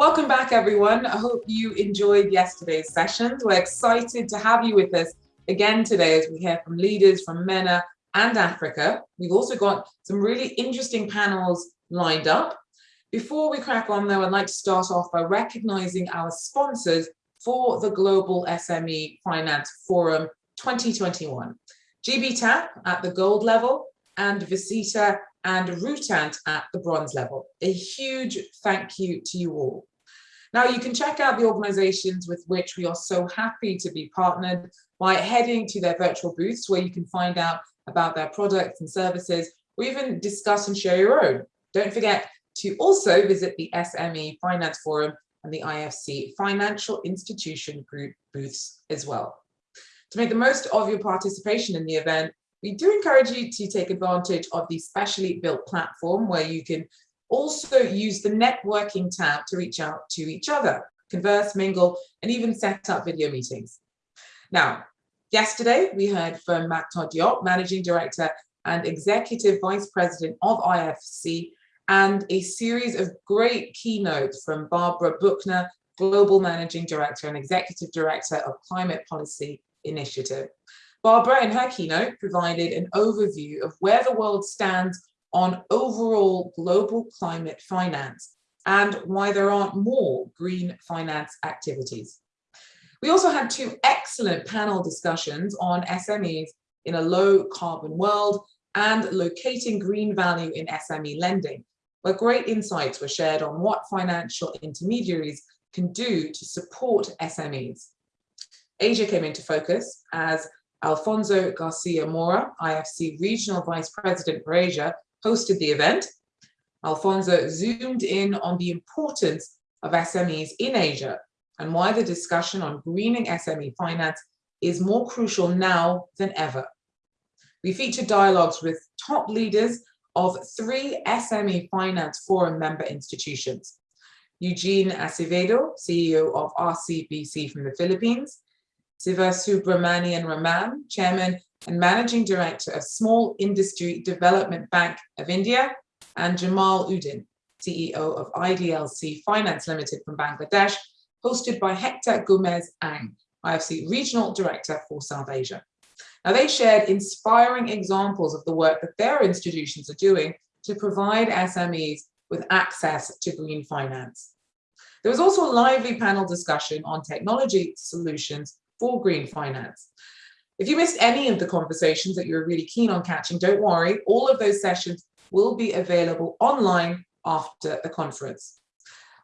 Welcome back, everyone. I hope you enjoyed yesterday's sessions. We're excited to have you with us again today as we hear from leaders from MENA and Africa. We've also got some really interesting panels lined up. Before we crack on though, I'd like to start off by recognizing our sponsors for the Global SME Finance Forum 2021. GBTAP at the gold level and Visita and Rutant at the bronze level. A huge thank you to you all. Now you can check out the organizations with which we are so happy to be partnered by heading to their virtual booths where you can find out about their products and services or even discuss and share your own. Don't forget to also visit the SME Finance Forum and the IFC Financial Institution Group booths as well. To make the most of your participation in the event, we do encourage you to take advantage of the specially built platform where you can also use the networking tab to reach out to each other, converse, mingle, and even set up video meetings. Now, yesterday we heard from Makhtar Diop, Managing Director and Executive Vice President of IFC, and a series of great keynotes from Barbara Buchner, Global Managing Director and Executive Director of Climate Policy Initiative. Barbara, in her keynote, provided an overview of where the world stands on overall global climate finance and why there aren't more green finance activities. We also had two excellent panel discussions on SMEs in a low carbon world and locating green value in SME lending, where great insights were shared on what financial intermediaries can do to support SMEs. Asia came into focus as Alfonso Garcia Mora, IFC Regional Vice President for Asia, hosted the event. Alfonso zoomed in on the importance of SMEs in Asia and why the discussion on greening SME finance is more crucial now than ever. We featured dialogues with top leaders of three SME Finance Forum member institutions. Eugene Acevedo, CEO of RCBC from the Philippines, Siva Subramanian Raman, Chairman and Managing Director of Small Industry Development Bank of India, and Jamal Uddin, CEO of IDLC Finance Limited from Bangladesh, hosted by Hector Gomez Ang, IFC Regional Director for South Asia. Now they shared inspiring examples of the work that their institutions are doing to provide SMEs with access to green finance. There was also a lively panel discussion on technology solutions for green finance. If you missed any of the conversations that you're really keen on catching, don't worry, all of those sessions will be available online after the conference.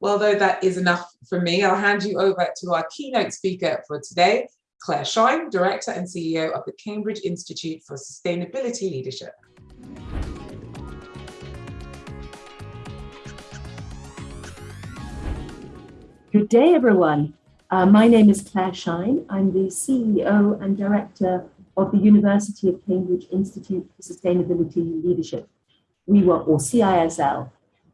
Well, though that is enough for me, I'll hand you over to our keynote speaker for today, Clare Shine, Director and CEO of the Cambridge Institute for Sustainability Leadership. Good day, everyone. Uh, my name is Clare Shine. I'm the CEO and Director of the University of Cambridge Institute for Sustainability Leadership. We were, or CISL.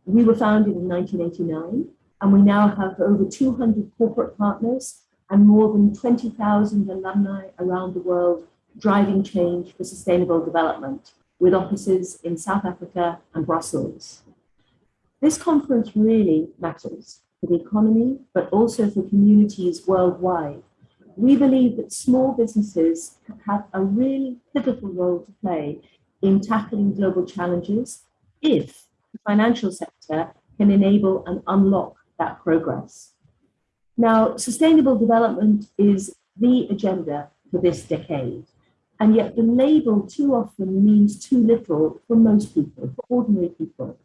We were founded in 1989, and we now have over 200 corporate partners and more than 20,000 alumni around the world driving change for sustainable development with offices in South Africa and Brussels. This conference really matters for the economy, but also for communities worldwide. We believe that small businesses have a really pivotal role to play in tackling global challenges if the financial sector can enable and unlock that progress. Now, sustainable development is the agenda for this decade, and yet the label too often means too little for most people, for ordinary people.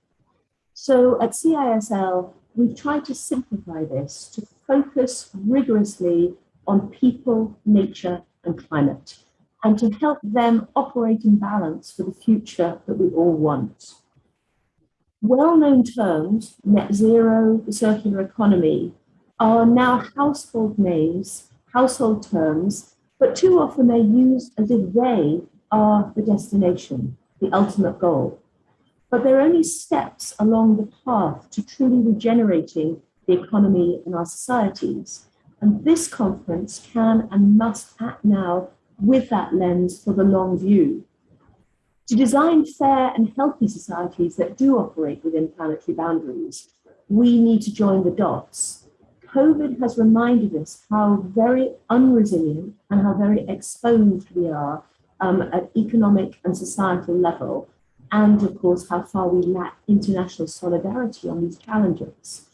So at CISL, we've tried to simplify this to focus rigorously on people, nature, and climate, and to help them operate in balance for the future that we all want. Well-known terms, net zero, the circular economy, are now household names, household terms, but too often they're used as if they are the destination, the ultimate goal but they're only steps along the path to truly regenerating the economy and our societies. And this conference can and must act now with that lens for the long view. To design fair and healthy societies that do operate within planetary boundaries, we need to join the dots. COVID has reminded us how very unresilient and how very exposed we are um, at economic and societal level, and of course, how far we lack international solidarity on these challenges.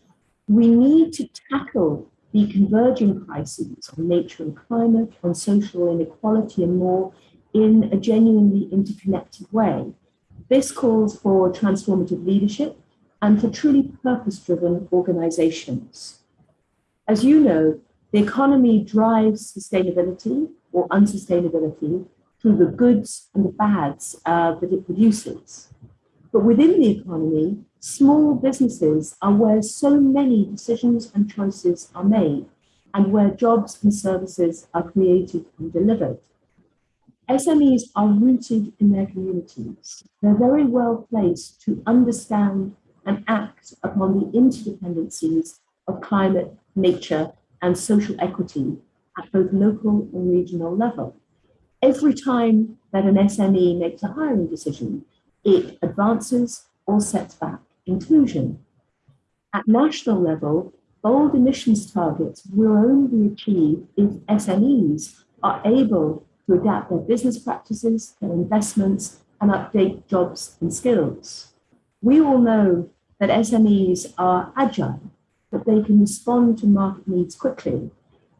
We need to tackle the converging crises on nature and climate, on social inequality and more in a genuinely interconnected way. This calls for transformative leadership and for truly purpose-driven organizations. As you know, the economy drives sustainability or unsustainability through the goods and the bads uh, that it produces. But within the economy, small businesses are where so many decisions and choices are made and where jobs and services are created and delivered. SMEs are rooted in their communities. They're very well placed to understand and act upon the interdependencies of climate, nature, and social equity at both local and regional level. Every time that an SME makes a hiring decision, it advances or sets back inclusion. At national level, bold emissions targets will only be achieved if SMEs are able to adapt their business practices, their investments, and update jobs and skills. We all know that SMEs are agile, that they can respond to market needs quickly.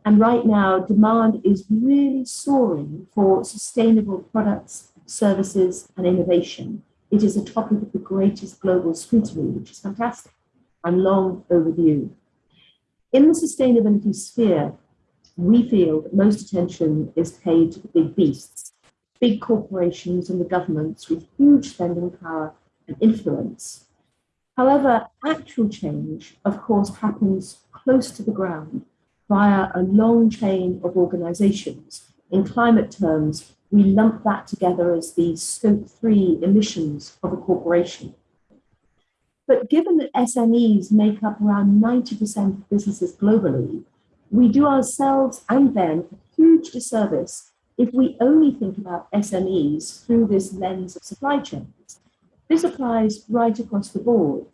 And right now, demand is really soaring for sustainable products, services, and innovation. It is a topic of the greatest global scrutiny, which is fantastic and long overdue. In the sustainability sphere, we feel that most attention is paid to the big beasts, big corporations and the governments with huge spending power and influence. However, actual change, of course, happens close to the ground via a long chain of organizations. In climate terms, we lump that together as the scope three emissions of a corporation. But given that SMEs make up around 90% of businesses globally, we do ourselves and them a huge disservice if we only think about SMEs through this lens of supply chains. This applies right across the board.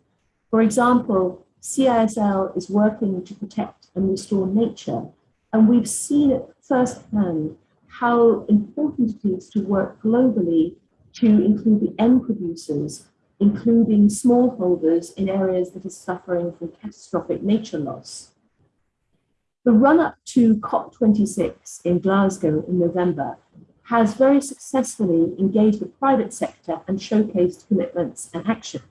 For example, CISL is working to protect and restore nature, and we've seen it firsthand how important it is to work globally to include the end producers, including smallholders in areas that are suffering from catastrophic nature loss. The run up to COP26 in Glasgow in November has very successfully engaged the private sector and showcased commitments and action.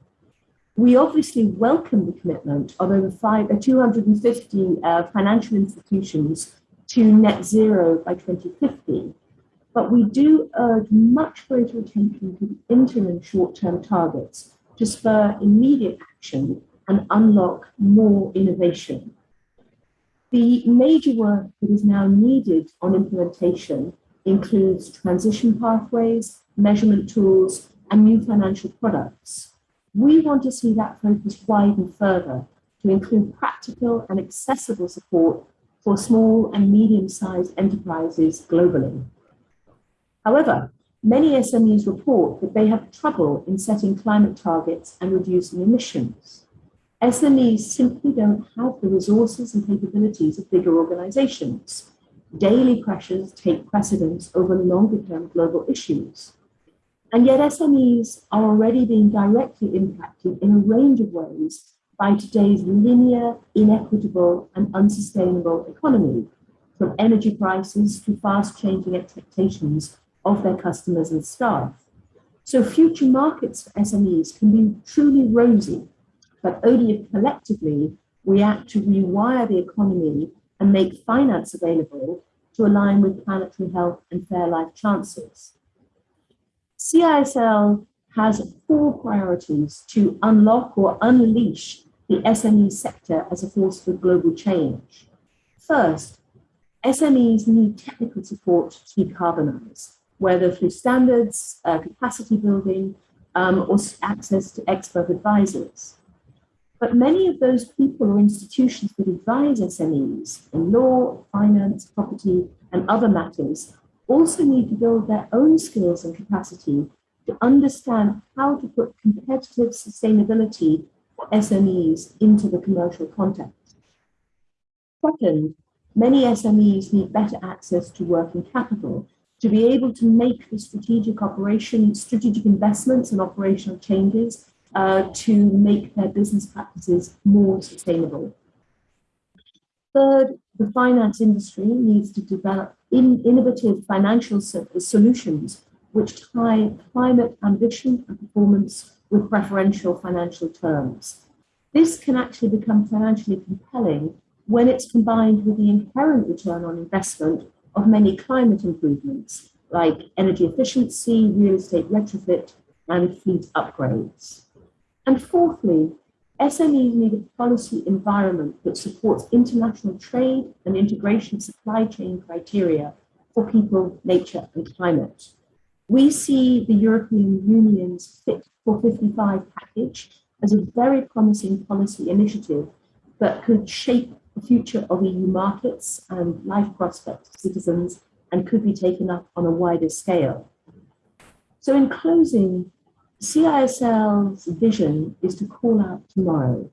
We obviously welcome the commitment of over five, uh, 250 uh, financial institutions to net zero by 2050. But we do urge much greater attention to the interim short-term targets to spur immediate action and unlock more innovation. The major work that is now needed on implementation includes transition pathways, measurement tools, and new financial products. We want to see that focus widen further to include practical and accessible support for small and medium-sized enterprises globally. However, many SMEs report that they have trouble in setting climate targets and reducing emissions. SMEs simply don't have the resources and capabilities of bigger organizations. Daily pressures take precedence over longer term global issues. And yet SMEs are already being directly impacted in a range of ways by today's linear, inequitable, and unsustainable economy, from energy prices to fast changing expectations of their customers and staff. So future markets for SMEs can be truly rosy, but only if collectively we act to rewire the economy and make finance available to align with planetary health and fair life chances. CISL has four priorities to unlock or unleash the SME sector as a force for global change. First, SMEs need technical support to decarbonize, whether through standards, uh, capacity building, um, or access to expert advisors. But many of those people or institutions that advise SMEs in law, finance, property, and other matters also need to build their own skills and capacity to understand how to put competitive sustainability SMEs into the commercial context. Second, many SMEs need better access to working capital to be able to make the strategic operation, strategic investments and operational changes uh, to make their business practices more sustainable. Third, the finance industry needs to develop in innovative financial solutions which tie climate ambition and performance with preferential financial terms. This can actually become financially compelling when it's combined with the inherent return on investment of many climate improvements like energy efficiency, real estate retrofit, and fleet upgrades. And fourthly, SMEs need a policy environment that supports international trade and integration supply chain criteria for people, nature, and climate. We see the European Union's Fit for 55 package as a very promising policy initiative that could shape the future of EU markets and life prospects for citizens and could be taken up on a wider scale. So in closing, CISL's vision is to call out tomorrow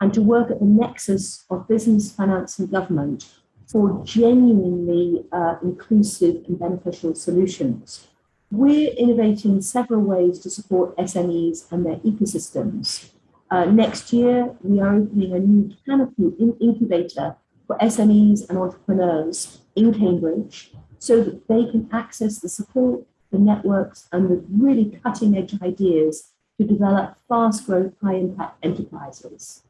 and to work at the nexus of business, finance and government for genuinely uh, inclusive and beneficial solutions. We're innovating several ways to support SMEs and their ecosystems. Uh, next year, we are opening a new canopy incubator for SMEs and entrepreneurs in Cambridge so that they can access the support, the networks, and the really cutting edge ideas to develop fast growth, high impact enterprises.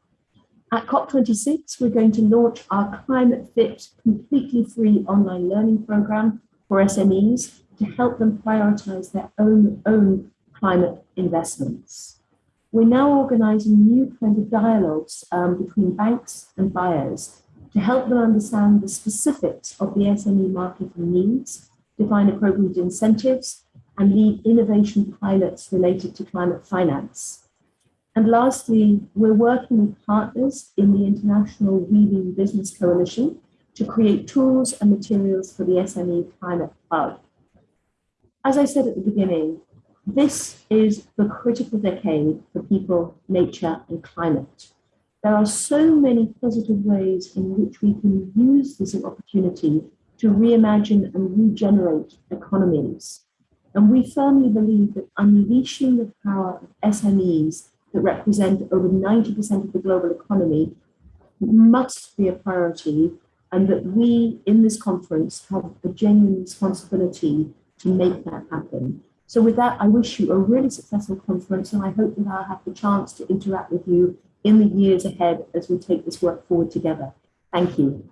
At COP26, we're going to launch our Climate Fit completely free online learning program for SMEs to help them prioritize their own, own climate investments. We're now organizing new kind of dialogues um, between banks and buyers to help them understand the specifics of the SME market and needs, define appropriate incentives, and lead innovation pilots related to climate finance. And lastly, we're working with partners in the International We Mean Business Coalition to create tools and materials for the SME Climate Hub. As I said at the beginning, this is the critical decade for people, nature, and climate. There are so many positive ways in which we can use this opportunity to reimagine and regenerate economies. And we firmly believe that unleashing the power of SMEs that represent over 90% of the global economy must be a priority and that we in this conference have a genuine responsibility to make that happen. So with that, I wish you a really successful conference and I hope that I'll have the chance to interact with you in the years ahead as we take this work forward together. Thank you.